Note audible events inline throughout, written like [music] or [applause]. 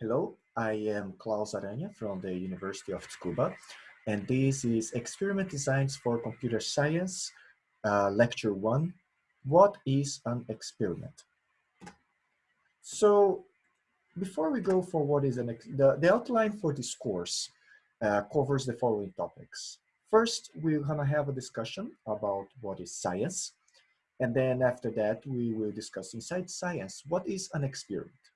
Hello, I am Claus Aranha from the University of Tsukuba, and this is Experiment Designs for Computer Science, uh, Lecture 1, What is an Experiment? So before we go for what is an, the, the outline for this course uh, covers the following topics. First, we're gonna have a discussion about what is science, and then after that, we will discuss inside science, what is an experiment?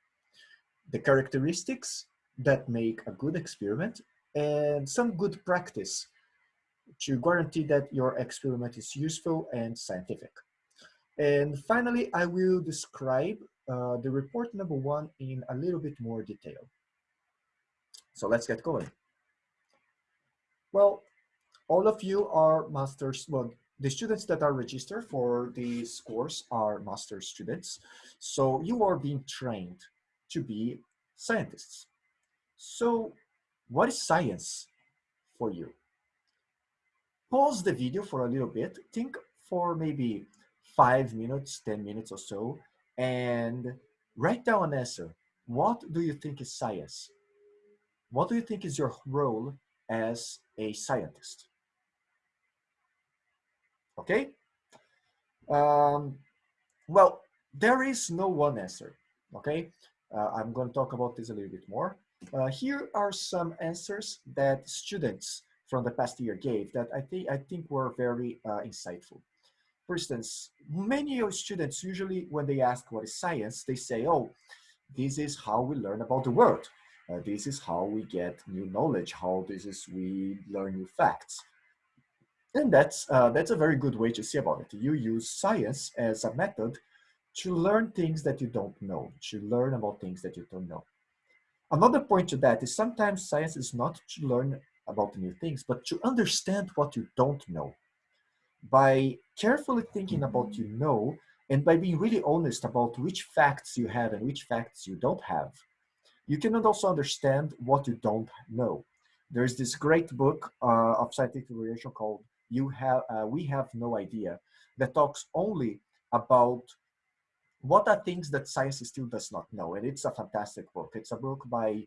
The characteristics that make a good experiment and some good practice to guarantee that your experiment is useful and scientific. And finally, I will describe uh, the report number one in a little bit more detail. So let's get going. Well, all of you are masters, well, the students that are registered for this course are master students. So you are being trained to be scientists. So what is science for you? Pause the video for a little bit, think for maybe five minutes, 10 minutes or so, and write down an answer. What do you think is science? What do you think is your role as a scientist? Okay? Um, well, there is no one answer, okay? Uh, I'm going to talk about this a little bit more. Uh, here are some answers that students from the past year gave that I think I think were very uh, insightful. For instance, many of students usually when they ask what is science, they say, "Oh, this is how we learn about the world. Uh, this is how we get new knowledge. How this is we learn new facts." And that's uh, that's a very good way to see about it. You use science as a method to learn things that you don't know, to learn about things that you don't know. Another point to that is sometimes science is not to learn about new things, but to understand what you don't know. By carefully thinking about you know, and by being really honest about which facts you have and which facts you don't have, you can also understand what you don't know. There's this great book uh, of scientific variation called "You Have uh, We Have No Idea" that talks only about what are things that science still does not know? And it's a fantastic book. It's a book by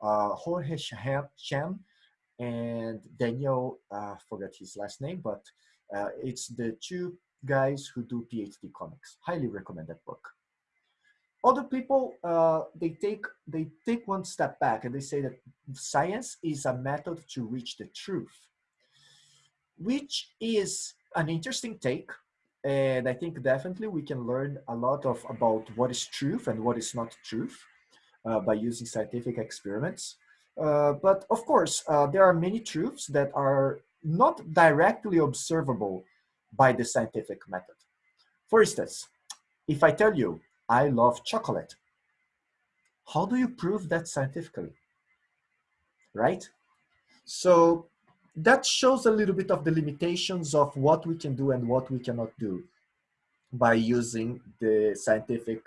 uh, Jorge Cham and Daniel, uh, forgot his last name, but uh, it's the two guys who do PhD comics. Highly recommend that book. Other people, uh, they take they take one step back and they say that science is a method to reach the truth, which is an interesting take and I think definitely we can learn a lot of about what is truth and what is not truth uh, by using scientific experiments. Uh, but of course, uh, there are many truths that are not directly observable by the scientific method. For instance, if I tell you, I love chocolate, how do you prove that scientifically? Right? So that shows a little bit of the limitations of what we can do and what we cannot do by using the scientific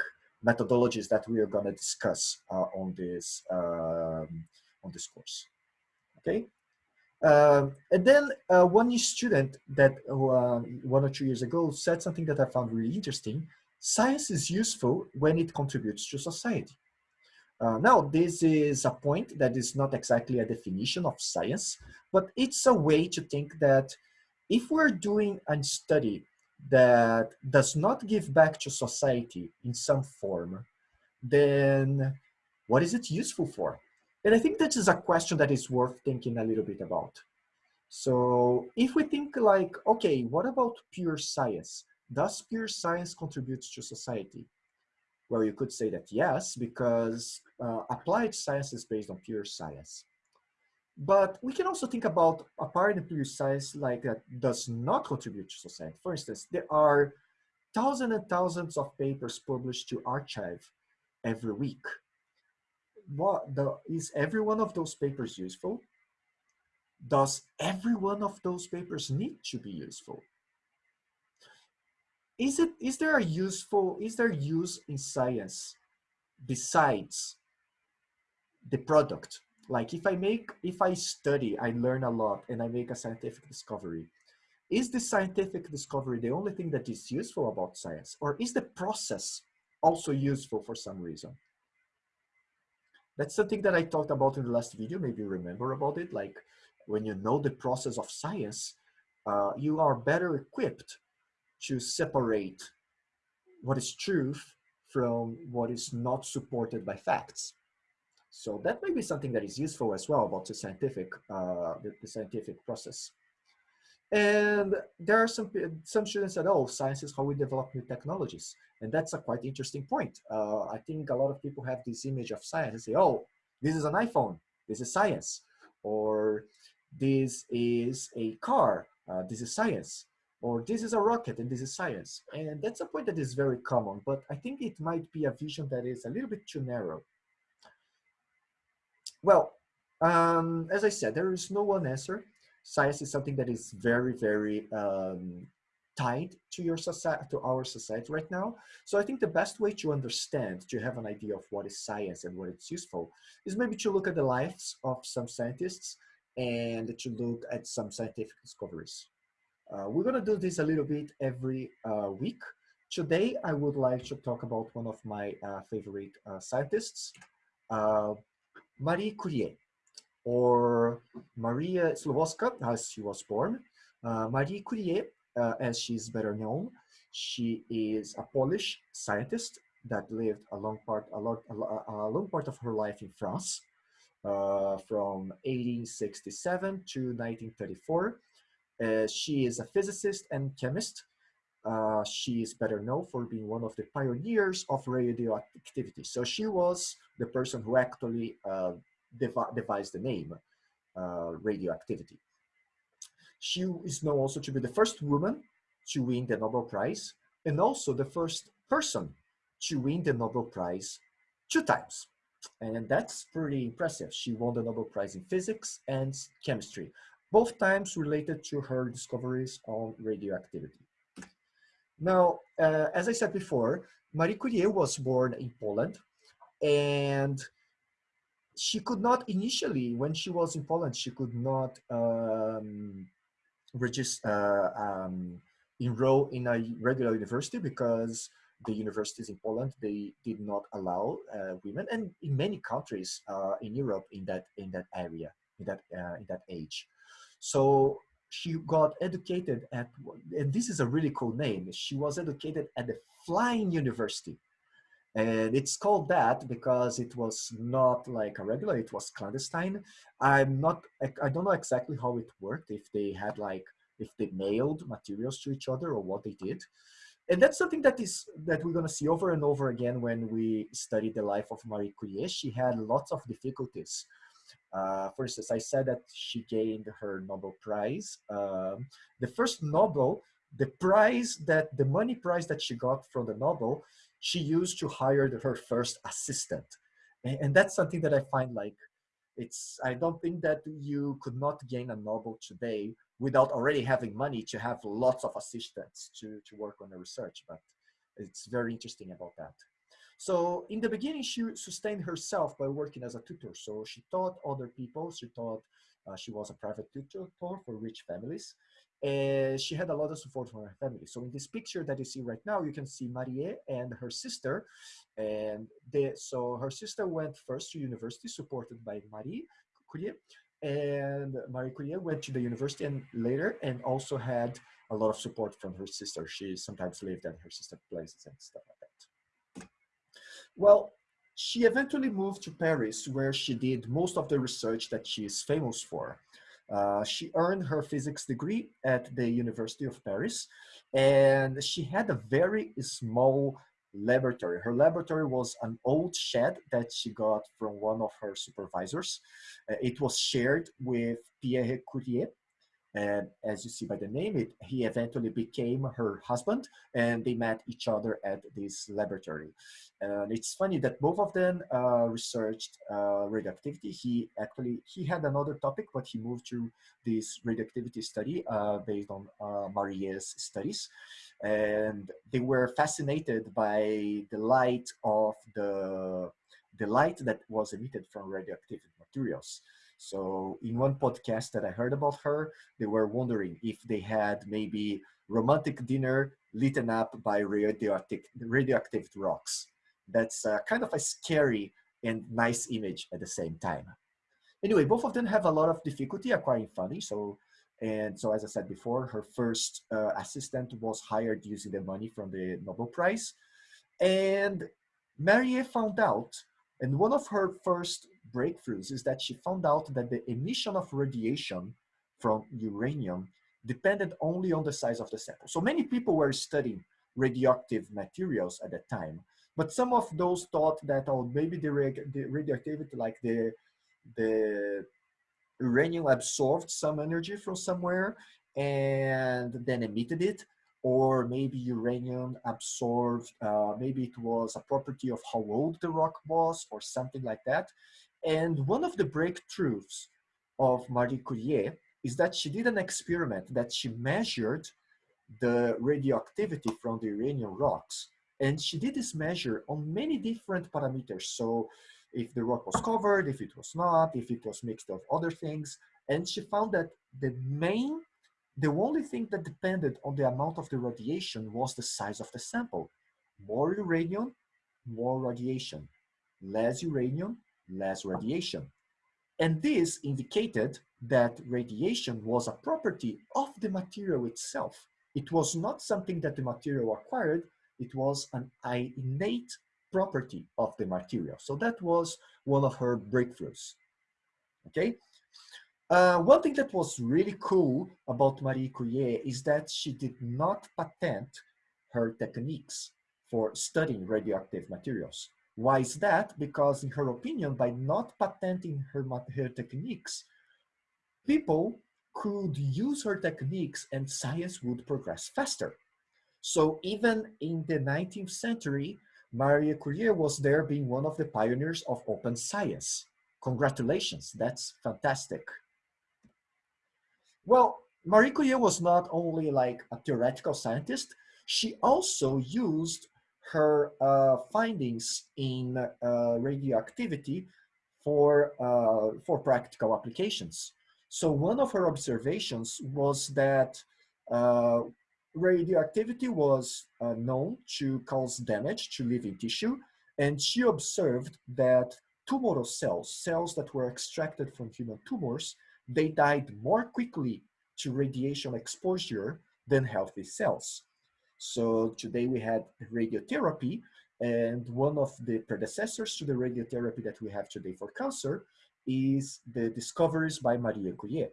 methodologies that we are going to discuss uh, on this um, on this course. Okay, um, and then uh, one student that uh, one or two years ago said something that I found really interesting. Science is useful when it contributes to society. Uh, now, this is a point that is not exactly a definition of science, but it's a way to think that if we're doing a study that does not give back to society in some form, then what is it useful for? And I think that is a question that is worth thinking a little bit about. So if we think like, okay, what about pure science? Does pure science contribute to society? Well, you could say that yes, because uh, applied science is based on pure science. But we can also think about applied and pure science like that does not contribute to society. For instance, there are thousands and thousands of papers published to arXiv every week. What the, is every one of those papers useful? Does every one of those papers need to be useful? Is it is there a useful is there use in science besides the product like if i make if i study i learn a lot and i make a scientific discovery is the scientific discovery the only thing that is useful about science or is the process also useful for some reason That's something that I talked about in the last video. Maybe remember about it. Like when you know the process of science, uh, you are better equipped to separate what is truth from what is not supported by facts. So that may be something that is useful as well about the scientific, uh, the, the, scientific process. And there are some, some students that, oh, science is how we develop new technologies. And that's a quite interesting point. Uh, I think a lot of people have this image of science and say, oh, this is an iPhone, this is science. Or this is a car, uh, this is science or this is a rocket and this is science. And that's a point that is very common, but I think it might be a vision that is a little bit too narrow. Well, um, as I said, there is no one answer. Science is something that is very, very um, tied to your society, to our society right now. So I think the best way to understand, to have an idea of what is science and what it's useful, is maybe to look at the lives of some scientists and to look at some scientific discoveries. Uh, we're going to do this a little bit every uh, week. Today, I would like to talk about one of my uh, favorite uh, scientists, uh, Marie Curie, or Maria Sklodowska, as she was born. Marie Curie, as she's better known, she is a Polish scientist that lived a long part, a, lot, a, a long part of her life in France, from 1867 to 1934 uh, she is a physicist and chemist. Uh, she is better known for being one of the pioneers of radioactivity. So she was the person who actually uh, dev devised the name uh, radioactivity. She is known also to be the first woman to win the Nobel Prize and also the first person to win the Nobel Prize two times. And that's pretty impressive. She won the Nobel Prize in physics and chemistry both times related to her discoveries on radioactivity. Now, uh, as I said before, Marie Curie was born in Poland and she could not initially, when she was in Poland, she could not um, register, uh, um, enroll in a regular university because the universities in Poland, they did not allow uh, women and in many countries uh, in Europe in that, in that area, in that, uh, in that age. So she got educated at, and this is a really cool name, she was educated at the Flying University. And it's called that because it was not like a regular, it was clandestine. I'm not, I don't know exactly how it worked, if they had like, if they mailed materials to each other or what they did. And that's something that is that we're going to see over and over again when we study the life of Marie Curie. She had lots of difficulties uh, for instance, I said that she gained her Nobel Prize. Um, the first Nobel, the prize that, the money prize that she got from the Nobel, she used to hire her first assistant. And, and that's something that I find like, it's, I don't think that you could not gain a Nobel today without already having money to have lots of assistants to, to work on the research, but it's very interesting about that. So in the beginning, she sustained herself by working as a tutor. So she taught other people. She taught, uh, she was a private tutor for rich families. And she had a lot of support from her family. So in this picture that you see right now, you can see Marie and her sister. And they, so her sister went first to university, supported by Marie Curie. And Marie Curie went to the university and later, and also had a lot of support from her sister. She sometimes lived at her sister's places and stuff. Well, she eventually moved to Paris where she did most of the research that she is famous for. Uh, she earned her physics degree at the University of Paris and she had a very small laboratory. Her laboratory was an old shed that she got from one of her supervisors. Uh, it was shared with Pierre Curie, and as you see by the name, it, he eventually became her husband and they met each other at this laboratory. And it's funny that both of them uh, researched uh, radioactivity. He actually, he had another topic, but he moved to this radioactivity study uh, based on uh, Marie's studies. And they were fascinated by the light of the, the light that was emitted from radioactive materials. So in one podcast that I heard about her, they were wondering if they had maybe romantic dinner lit up by radioactive, radioactive rocks. That's uh, kind of a scary and nice image at the same time. Anyway, both of them have a lot of difficulty acquiring funding. So, and so as I said before, her first uh, assistant was hired using the money from the Nobel Prize. And Marie found out, and one of her first breakthroughs is that she found out that the emission of radiation from uranium depended only on the size of the sample. So many people were studying radioactive materials at that time, but some of those thought that, oh, maybe the, the radioactivity, like the, the uranium absorbed some energy from somewhere and then emitted it, or maybe uranium absorbed, uh, maybe it was a property of how old the rock was or something like that. And one of the breakthroughs of Marie Curie is that she did an experiment that she measured the radioactivity from the uranium rocks. And she did this measure on many different parameters. So if the rock was covered, if it was not, if it was mixed of other things. And she found that the main, the only thing that depended on the amount of the radiation was the size of the sample. More uranium, more radiation. Less uranium, less radiation. And this indicated that radiation was a property of the material itself. It was not something that the material acquired, it was an innate property of the material. So that was one of her breakthroughs, okay? Uh, one thing that was really cool about Marie Curie is that she did not patent her techniques for studying radioactive materials. Why is that? Because in her opinion, by not patenting her, her techniques, people could use her techniques and science would progress faster. So even in the 19th century, Marie Curie was there being one of the pioneers of open science. Congratulations, that's fantastic. Well, Marie Curie was not only like a theoretical scientist, she also used her uh, findings in uh, radioactivity for, uh, for practical applications. So one of her observations was that uh, radioactivity was uh, known to cause damage to living tissue, and she observed that tumoral cells, cells that were extracted from human tumors, they died more quickly to radiation exposure than healthy cells. So today we had radiotherapy, and one of the predecessors to the radiotherapy that we have today for cancer is the discoveries by Marie Curie.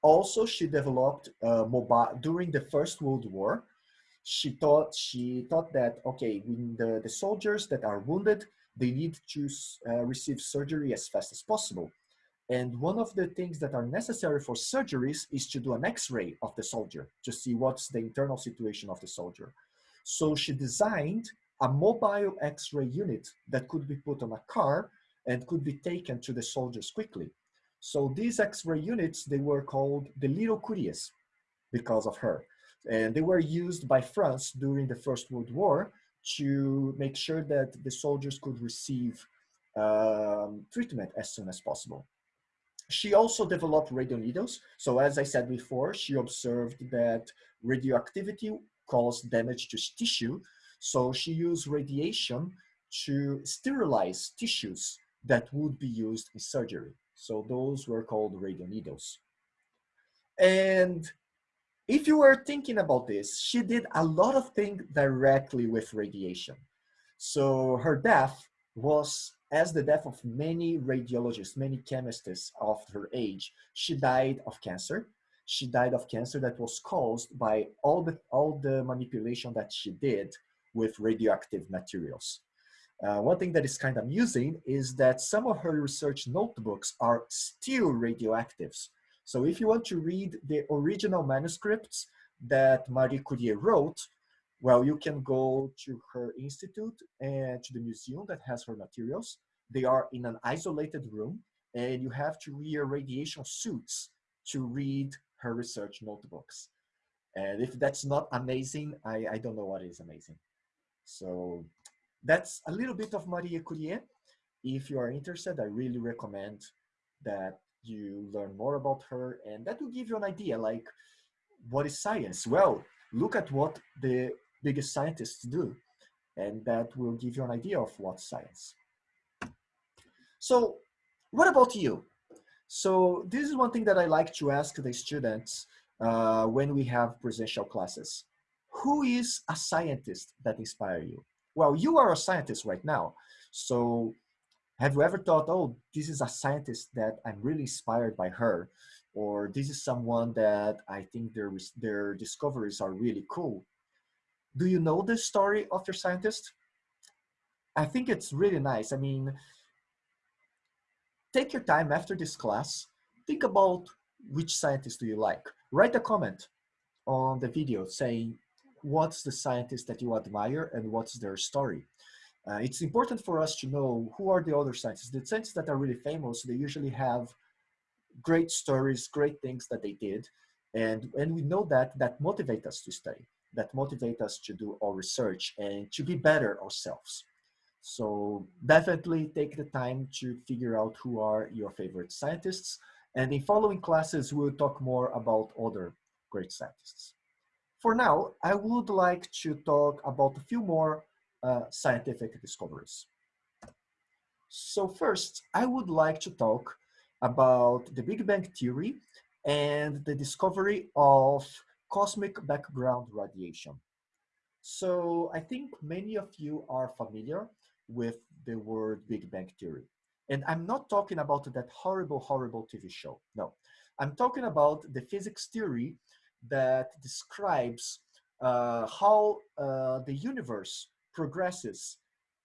Also, she developed uh, mobile during the First World War. She thought she thought that okay, when the, the soldiers that are wounded, they need to uh, receive surgery as fast as possible. And one of the things that are necessary for surgeries is to do an x-ray of the soldier to see what's the internal situation of the soldier. So she designed a mobile x-ray unit that could be put on a car and could be taken to the soldiers quickly. So these x-ray units, they were called the little Curies because of her. And they were used by France during the First World War to make sure that the soldiers could receive um, treatment as soon as possible. She also developed radioneedles. So as I said before, she observed that radioactivity caused damage to tissue. So she used radiation to sterilize tissues that would be used in surgery. So those were called radioneedles. And if you were thinking about this, she did a lot of things directly with radiation. So her death was as the death of many radiologists, many chemists of her age. She died of cancer. She died of cancer that was caused by all the, all the manipulation that she did with radioactive materials. Uh, one thing that is kind of amusing is that some of her research notebooks are still radioactives. So if you want to read the original manuscripts that Marie Curie wrote, well, you can go to her institute and to the museum that has her materials. They are in an isolated room and you have to wear radiation suits to read her research notebooks. And if that's not amazing, I, I don't know what is amazing. So that's a little bit of Marie Curie. If you are interested, I really recommend that you learn more about her and that will give you an idea like what is science? Well, look at what the biggest scientists do and that will give you an idea of what science. So what about you? So this is one thing that I like to ask the students uh, when we have presential classes. Who is a scientist that inspire you? Well, you are a scientist right now. So have you ever thought, oh, this is a scientist that I'm really inspired by her, or this is someone that I think their, their discoveries are really cool. Do you know the story of your scientist? I think it's really nice. I mean, take your time after this class, think about which scientist do you like. Write a comment on the video saying what's the scientist that you admire and what's their story. Uh, it's important for us to know who are the other scientists. The scientists that are really famous, they usually have great stories, great things that they did. And, and we know that that motivate us to study, that motivate us to do our research and to be better ourselves. So definitely take the time to figure out who are your favorite scientists. And in following classes, we'll talk more about other great scientists. For now, I would like to talk about a few more uh, scientific discoveries. So first, I would like to talk about the Big Bang Theory and the discovery of cosmic background radiation. So I think many of you are familiar with the word Big Bang Theory. And I'm not talking about that horrible, horrible TV show. No, I'm talking about the physics theory that describes uh, how uh, the universe progresses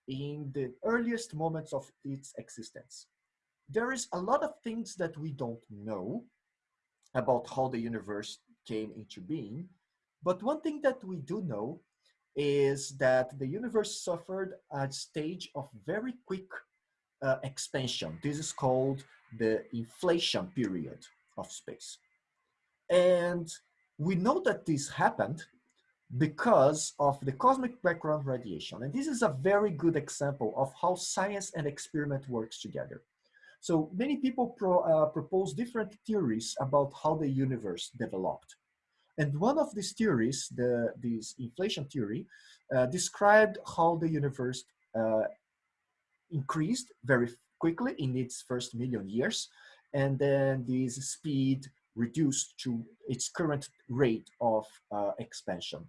in the earliest moments of its existence. There is a lot of things that we don't know about how the universe came into being, but one thing that we do know is that the universe suffered a stage of very quick uh, expansion. This is called the inflation period of space. And we know that this happened because of the cosmic background radiation. And this is a very good example of how science and experiment works together. So many people pro, uh, propose different theories about how the universe developed. And one of these theories, the, this inflation theory, uh, described how the universe uh, increased very quickly in its first million years, and then this speed reduced to its current rate of uh, expansion.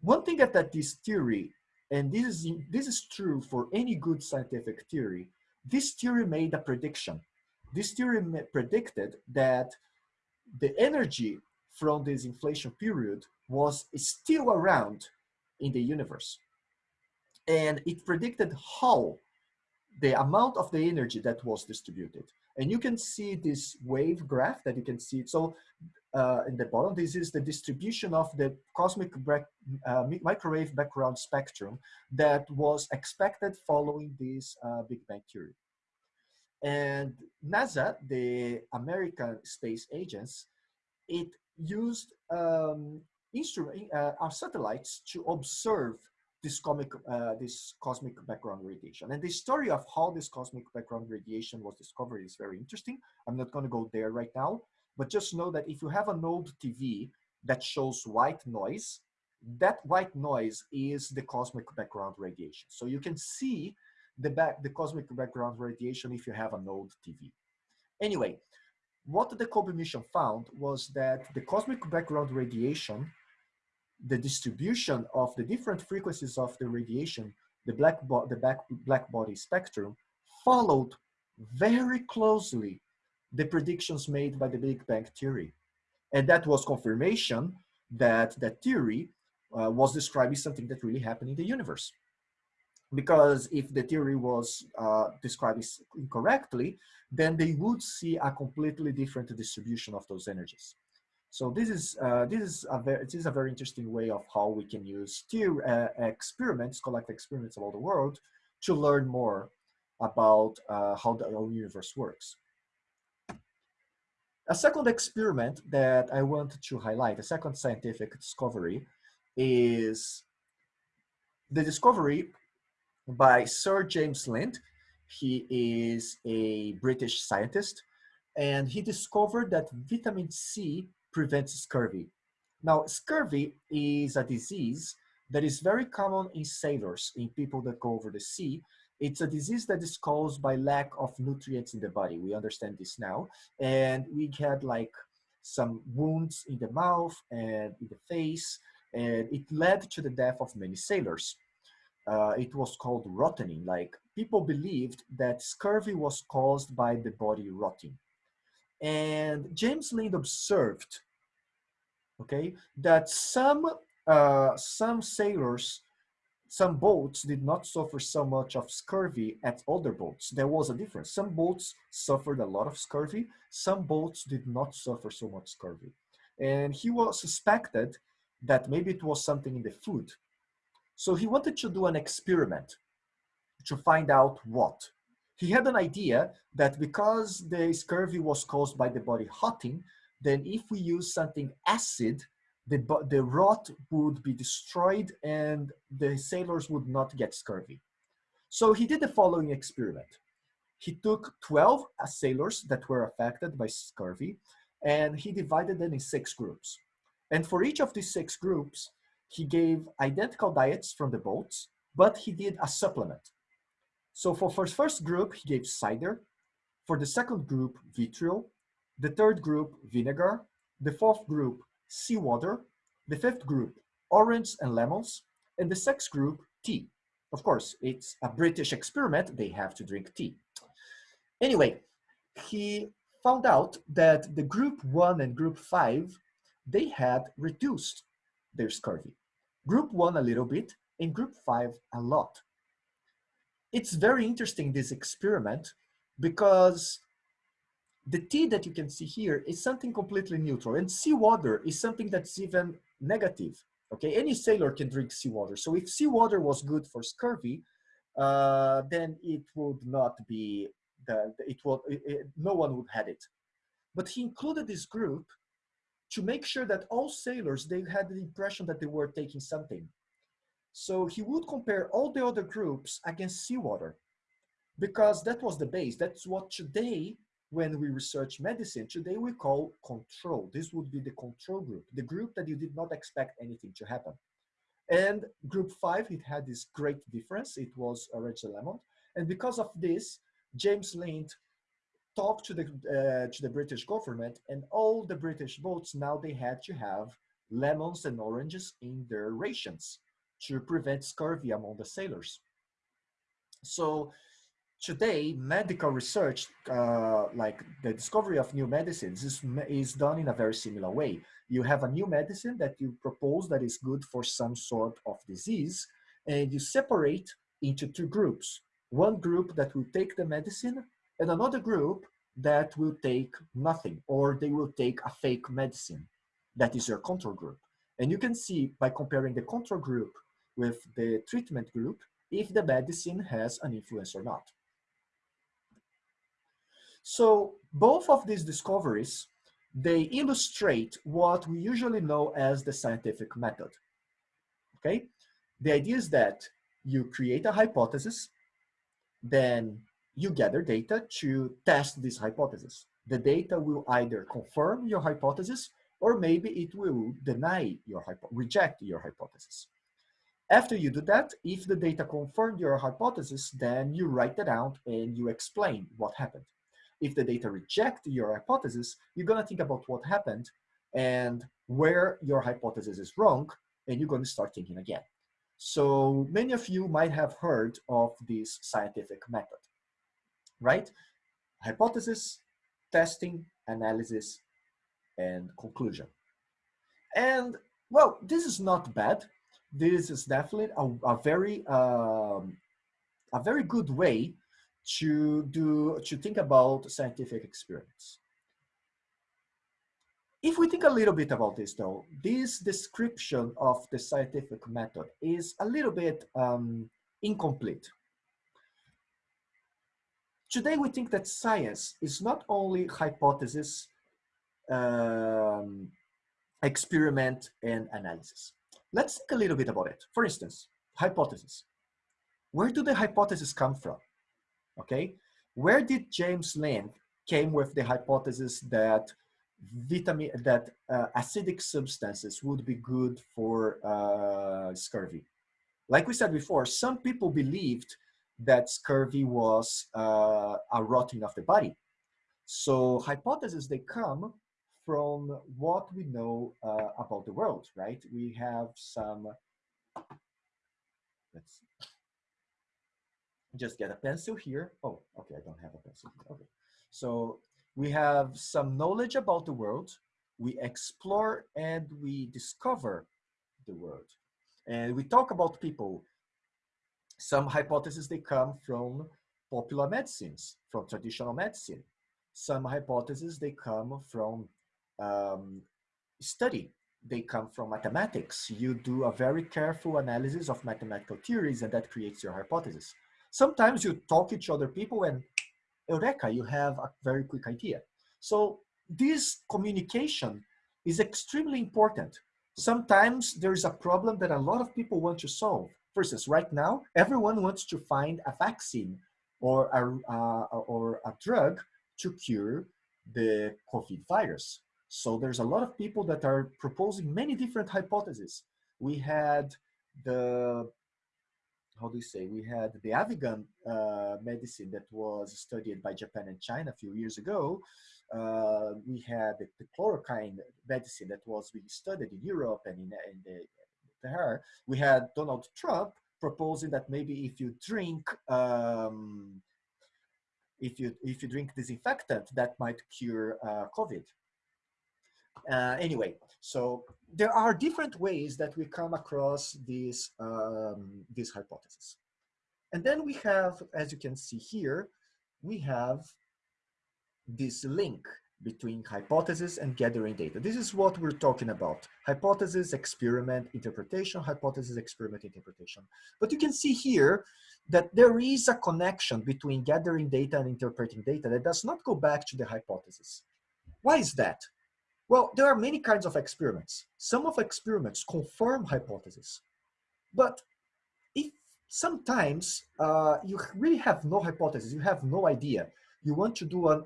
One thing that, this theory, and this is, this is true for any good scientific theory, this theory made a prediction. This theory predicted that the energy from this inflation period was still around in the universe. And it predicted how the amount of the energy that was distributed. And you can see this wave graph that you can see. So uh, in the bottom, this is the distribution of the cosmic uh, microwave background spectrum that was expected following this uh, Big Bang theory. And NASA, the American Space Agency, it used um, instrument, uh, our satellites to observe this cosmic, uh, this cosmic background radiation. And the story of how this cosmic background radiation was discovered is very interesting. I'm not going to go there right now, but just know that if you have an old TV that shows white noise, that white noise is the cosmic background radiation. So you can see the back the cosmic background radiation if you have an old TV. Anyway, what the COBE mission found was that the cosmic background radiation, the distribution of the different frequencies of the radiation, the black, the back, black body spectrum, followed very closely the predictions made by the Big Bang theory. And that was confirmation that that theory uh, was describing something that really happened in the universe because if the theory was uh, described incorrectly, then they would see a completely different distribution of those energies. So this is uh, this is a very it is a very interesting way of how we can use theory, uh, experiments, collect experiments about the world, to learn more about uh, how the whole universe works. A second experiment that I want to highlight, a second scientific discovery, is the discovery by Sir James Lind. He is a British scientist, and he discovered that vitamin C prevents scurvy. Now, scurvy is a disease that is very common in sailors, in people that go over the sea, It's a disease that is caused by lack of nutrients in the body. We understand this now. And we had like some wounds in the mouth and in the face, and it led to the death of many sailors. Uh, it was called rotting. Like people believed that scurvy was caused by the body rotting. And James Lind observed, okay, that some uh, some sailors some boats did not suffer so much of scurvy as other boats. There was a difference. Some boats suffered a lot of scurvy. Some boats did not suffer so much scurvy. And he was suspected that maybe it was something in the food. So he wanted to do an experiment to find out what. He had an idea that because the scurvy was caused by the body hotting, then if we use something acid the, the rot would be destroyed and the sailors would not get scurvy. So he did the following experiment. He took 12 sailors that were affected by scurvy and he divided them in six groups. And for each of these six groups, he gave identical diets from the boats, but he did a supplement. So for his first group, he gave cider. For the second group, vitriol. The third group, vinegar. The fourth group, seawater, the fifth group, orange and lemons, and the sixth group, tea. Of course, it's a British experiment, they have to drink tea. Anyway, he found out that the group one and group five, they had reduced their scurvy. Group one a little bit, and group five a lot. It's very interesting, this experiment, because the tea that you can see here is something completely neutral and seawater is something that's even negative. Okay, any sailor can drink seawater. So if seawater was good for scurvy, uh, then it would not be, the, it would, it, it, no one would have it. But he included this group to make sure that all sailors, they had the impression that they were taking something. So he would compare all the other groups against seawater because that was the base. That's what today when we research medicine, today we call control. This would be the control group, the group that you did not expect anything to happen. And group five, it had this great difference. It was orange lemon. And because of this, James Lind talked to the, uh, to the British government and all the British boats, now they had to have lemons and oranges in their rations to prevent scurvy among the sailors. So today, medical research, uh, like the discovery of new medicines, is, is done in a very similar way. You have a new medicine that you propose that is good for some sort of disease, and you separate into two groups. One group that will take the medicine, and another group that will take nothing, or they will take a fake medicine. That is your control group. And you can see by comparing the control group with the treatment group, if the medicine has an influence or not. So both of these discoveries, they illustrate what we usually know as the scientific method, okay? The idea is that you create a hypothesis, then you gather data to test this hypothesis. The data will either confirm your hypothesis or maybe it will deny your reject your hypothesis. After you do that, if the data confirm your hypothesis, then you write it out and you explain what happened. If the data reject your hypothesis, you're gonna think about what happened and where your hypothesis is wrong, and you're gonna start thinking again. So many of you might have heard of this scientific method, right? Hypothesis, testing, analysis, and conclusion. And well, this is not bad. This is definitely a, a very um, a very good way to do to think about scientific experience. If we think a little bit about this though, this description of the scientific method is a little bit um, incomplete. Today we think that science is not only hypothesis, um, experiment, and analysis. Let's think a little bit about it. For instance, hypothesis. Where do the hypotheses come from? okay? Where did James Lind came with the hypothesis that vitamin, that uh, acidic substances would be good for uh, scurvy? Like we said before, some people believed that scurvy was uh, a rotting of the body. So hypotheses, they come from what we know uh, about the world, right? We have some, let's just get a pencil here. Oh, okay, I don't have a pencil. Okay, so we have some knowledge about the world. We explore and we discover the world. And we talk about people. Some hypotheses, they come from popular medicines, from traditional medicine. Some hypotheses, they come from um, study. They come from mathematics. You do a very careful analysis of mathematical theories and that creates your hypothesis. Sometimes you talk to other people and eureka, you have a very quick idea. So this communication is extremely important. Sometimes there's a problem that a lot of people want to solve. For instance, right now, everyone wants to find a vaccine or a, uh, or a drug to cure the COVID virus. So there's a lot of people that are proposing many different hypotheses. We had the, how do you say, we had the Avigan uh, medicine that was studied by Japan and China a few years ago. Uh, we had the, chloroquine medicine that was being studied in Europe and in, in the, there. We had Donald Trump proposing that maybe if you drink um, if you if you drink disinfectant that might cure uh, COVID. Uh, anyway, so there are different ways that we come across these, um, these hypotheses. And then we have, as you can see here, we have this link between hypothesis and gathering data. This is what we're talking about. Hypothesis, experiment, interpretation, hypothesis, experiment, interpretation. But you can see here that there is a connection between gathering data and interpreting data that does not go back to the hypothesis. Why is that? Well, there are many kinds of experiments. Some of experiments confirm hypotheses, but if sometimes uh, you really have no hypothesis, you have no idea, you want to do an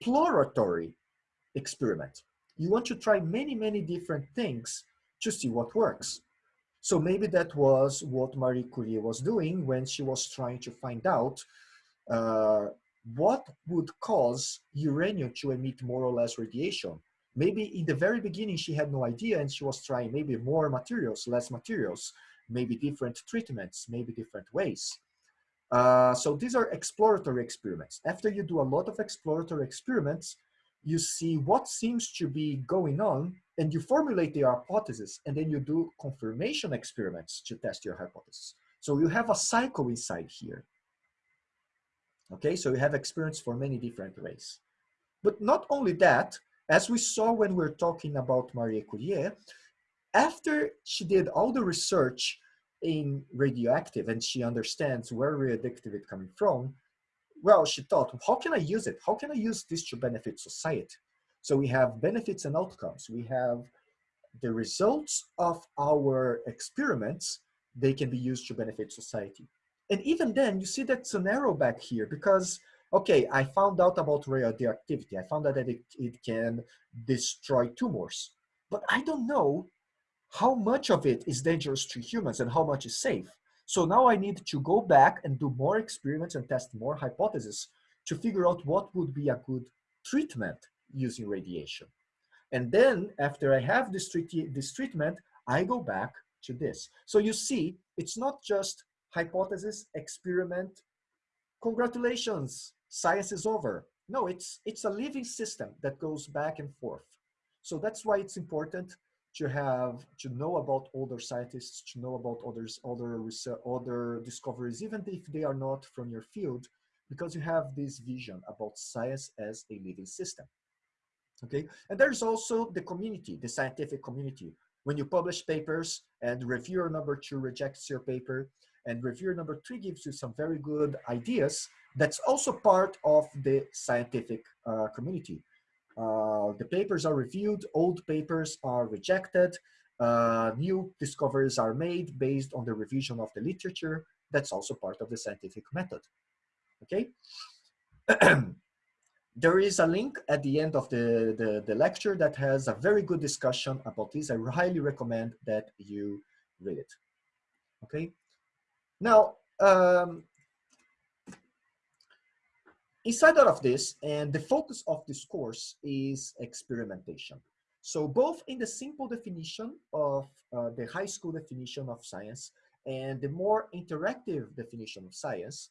exploratory experiment. You want to try many, many different things to see what works. So maybe that was what Marie Curie was doing when she was trying to find out uh, what would cause uranium to emit more or less radiation Maybe in the very beginning, she had no idea and she was trying maybe more materials, less materials, maybe different treatments, maybe different ways. Uh, so these are exploratory experiments. After you do a lot of exploratory experiments, you see what seems to be going on and you formulate the hypothesis and then you do confirmation experiments to test your hypothesis. So you have a cycle inside here. Okay, so you have experience for many different ways. But not only that, as we saw when we were talking about Marie Curie, after she did all the research in radioactive and she understands where radioactive is coming from, well, she thought, how can I use it? How can I use this to benefit society? So we have benefits and outcomes. We have the results of our experiments, they can be used to benefit society. And even then, you see that scenario back here because okay, I found out about radioactivity. I found out that it, it can destroy tumors, but I don't know how much of it is dangerous to humans and how much is safe. So now I need to go back and do more experiments and test more hypotheses to figure out what would be a good treatment using radiation. And then after I have this, treat this treatment, I go back to this. So you see, it's not just hypothesis, experiment, congratulations, science is over. No, it's, it's a living system that goes back and forth. So that's why it's important to have, to know about other scientists, to know about others, other, research, other discoveries, even if they are not from your field, because you have this vision about science as a living system. Okay, and there's also the community, the scientific community. When you publish papers and reviewer number two rejects your paper, and reviewer number three gives you some very good ideas, that's also part of the scientific uh, community. Uh, the papers are reviewed, old papers are rejected, uh, new discoveries are made based on the revision of the literature. That's also part of the scientific method, okay? [clears throat] there is a link at the end of the, the, the, lecture that has a very good discussion about this. I highly recommend that you read it, okay? Now, um, inside of this, and the focus of this course is experimentation. So both in the simple definition of uh, the high school definition of science and the more interactive definition of science,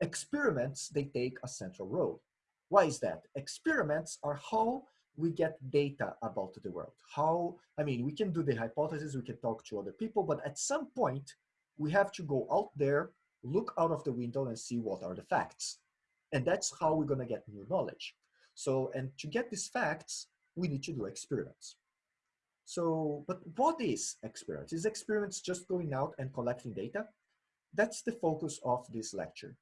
experiments, they take a central role. Why is that? Experiments are how we get data about the world. How, I mean, we can do the hypothesis, we can talk to other people, but at some point, we have to go out there, look out of the window and see what are the facts. And that's how we're gonna get new knowledge. So, and to get these facts, we need to do experiments. So, but what is experiments? Is experiments just going out and collecting data? That's the focus of this lecture.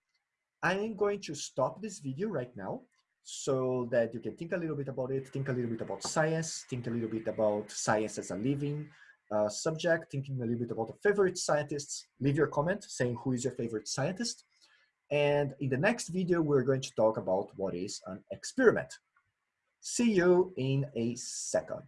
I am going to stop this video right now so that you can think a little bit about it, think a little bit about science, think a little bit about science as a living uh, subject, thinking a little bit about the favorite scientists. Leave your comment saying who is your favorite scientist. And in the next video, we're going to talk about what is an experiment. See you in a second.